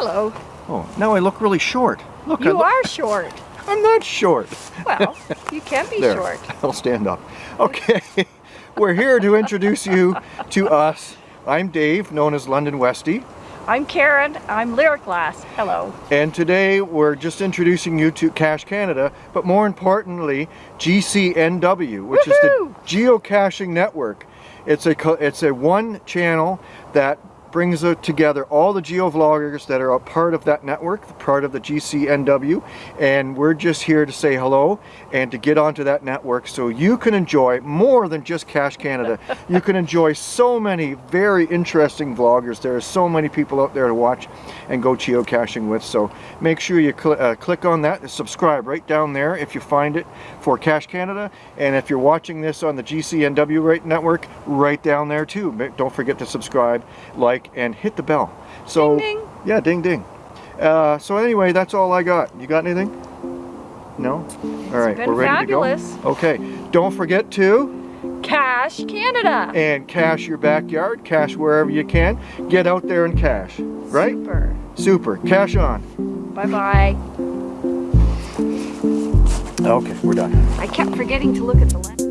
Hello. Oh, now I look really short. Look, You are short. I'm not short. Well, you can be There, short. I'll stand up. Okay, we're here to introduce you to us. I'm Dave, known as London Westy, I'm Karen. I'm Lyric Glass. Hello. and today we're just introducing you to Cache Canada, but more importantly, GCNW, which is the Geocaching Network. It's a it's a one channel that brings uh, together all the geovloggers that are a part of that network, part of the GCNW, and we're just here to say hello and to get onto that network so you can enjoy more than just Cache Canada. you can enjoy so many very interesting vloggers. There are so many people out there to watch and go geocaching with, so make sure you cl uh, click on that and subscribe right down there if you find it for Cache Canada, and if you're watching this on the GCNW right network, right down there too. Don't forget to subscribe, like, and hit the bell. So, Ding, ding. yeah, ding ding. Uh, so anyway, that's all I got. You got anything? No? All right, we're ready fabulous. to go. Okay, don't forget to Cache Canada. and cache your backyard, cache wherever you can. Get out there and cache, right? Super. Super. Cache on. Bye-bye. Okay, we're done. I kept forgetting to look at the lens.